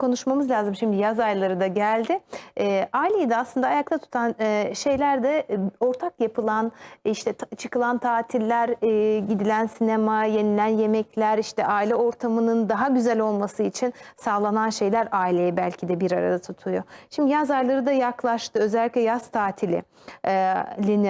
konuşmamız lazım. Şimdi yaz ayları da geldi. E, aileyi de aslında ayakta tutan e, şeyler de e, ortak yapılan işte ta- çıkılan tatiller, e, gidilen sinema, yenilen yemekler, işte aile ortamının daha güzel olması için sağlanan şeyler aileyi belki de bir arada tutuyor. Şimdi yaz ayları da yaklaştı. Özellikle yaz tatili e,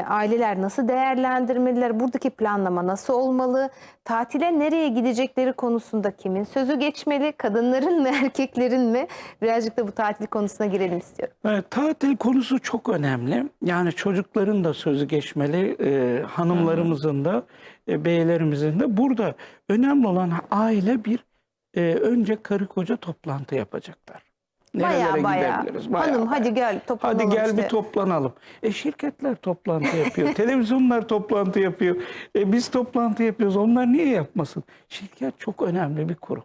aileler nasıl değerlendirmeliler? Buradaki planlama nasıl olmalı? Tatile nereye gidecekleri konusunda kimin sözü geçmeli? Kadınların mı, erkeklerin mi? Birazcık da bu tatil konusuna girelim istiyorum. Evet, tatil konusu çok önemli. Yani çocukların da sözü geçmeli, e, hanımlarımızın da, e, beylerimizin de. Burada önemli olan aile bir, e, önce karı koca toplantı yapacaklar. Baya baya. gidebiliriz? Bayağı Hanım hadi bayağı. gel toplanalım Hadi gel işte. bir toplanalım. E şirketler toplantı yapıyor, televizyonlar toplantı yapıyor. E biz toplantı yapıyoruz. Onlar niye yapmasın? Şirket çok önemli bir kurum.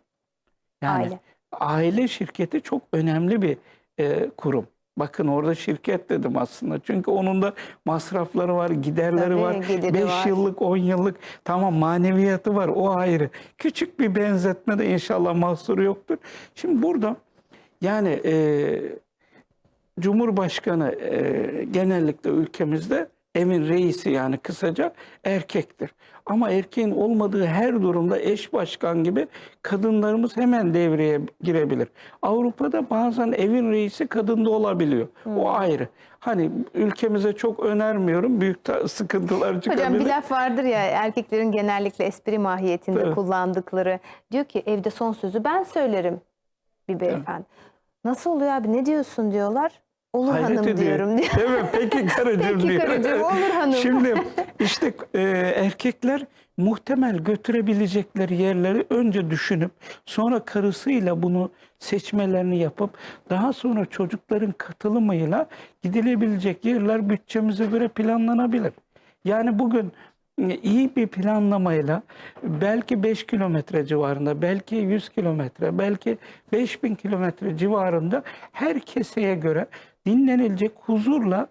Yani Aile. Aile şirketi çok önemli bir e, kurum. Bakın orada şirket dedim aslında. Çünkü onun da masrafları var, giderleri Tabii, var. gideri 5 var. yıllık, 10 yıllık tamam maneviyatı var o ayrı. Küçük bir benzetme de inşallah mahsuru yoktur. Şimdi burada yani e, Cumhurbaşkanı e, genellikle ülkemizde evin reisi yani kısaca erkektir. Ama erkeğin olmadığı her durumda eş başkan gibi kadınlarımız hemen devreye girebilir. Avrupa'da bazen evin reisi kadında olabiliyor. O ayrı. Hani ülkemize çok önermiyorum. Büyük sıkıntılar çıkabilir. Hocam bir laf vardır ya erkeklerin genellikle espri mahiyetinde Evet. kullandıkları. Diyor ki evde son sözü ben söylerim bir beyefendi. Nasıl oluyor abi ne diyorsun diyorlar. Olur Hayret hanım ediyor. diyorum diyor. Değil mi? Peki karıcığım Peki diyor. karıcığım, olur hanım. Şimdi işte e, erkekler muhtemel götürebilecekleri yerleri önce düşünüp sonra karısıyla bunu seçmelerini yapıp daha sonra çocukların katılımıyla gidilebilecek yerler bütçemize göre planlanabilir. Yani bugün iyi bir planlamayla belki 5 kilometre civarında, belki 100 kilometre, belki 5000 kilometre civarında her keseye göre dinlenilecek huzurla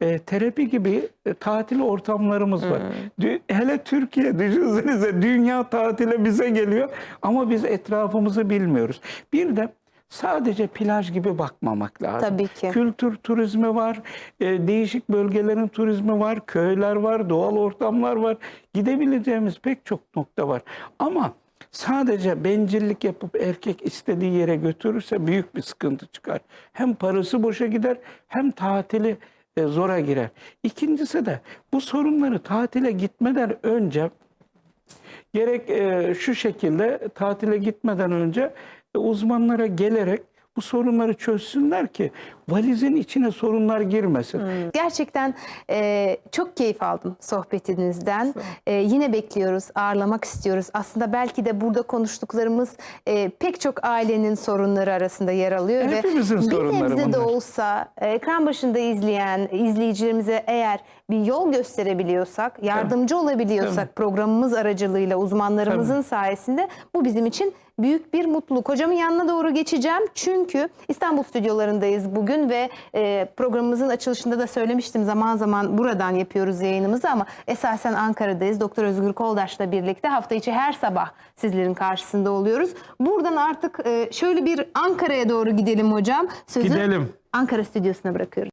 e, terapi gibi e, tatil ortamlarımız var. Dü- Hele Türkiye düşünsenize dünya tatile bize geliyor ama biz etrafımızı bilmiyoruz. Bir de sadece plaj gibi bakmamak lazım. Tabii ki. Kültür turizmi var, e, değişik bölgelerin turizmi var, köyler var, doğal ortamlar var. Gidebileceğimiz pek çok nokta var. Ama sadece bencillik yapıp erkek istediği yere götürürse büyük bir sıkıntı çıkar. Hem parası boşa gider hem tatili e, zora girer. İkincisi de bu sorunları tatile gitmeden önce gerek şu şekilde tatile gitmeden önce e, uzmanlara gelerek bu sorunları çözsünler ki valizin içine sorunlar girmesin. Gerçekten e, çok keyif aldım sohbetinizden. E, yine bekliyoruz, ağırlamak istiyoruz. Aslında belki de burada konuştuklarımız e, pek çok ailenin sorunları arasında yer alıyor. Hepimizin ve sorunları Bir nebze de bunlar. olsa e, ekran başında izleyen izleyicilerimize eğer bir yol gösterebiliyorsak, yardımcı olabiliyorsak programımız aracılığıyla uzmanlarımızın sayesinde bu bizim için büyük bir mutluluk. Hocamın yanına doğru geçeceğim çünkü İstanbul stüdyolarındayız bugün ve e, programımızın açılışında da söylemiştim zaman zaman buradan yapıyoruz yayınımızı ama esasen Ankara'dayız. Doktor Özgür Koldaş'la birlikte hafta içi her sabah sizlerin karşısında oluyoruz. Buradan artık e, şöyle bir Ankara'ya doğru gidelim hocam. Sözü Gidelim. Ankara stüdyosuna bırakıyorum.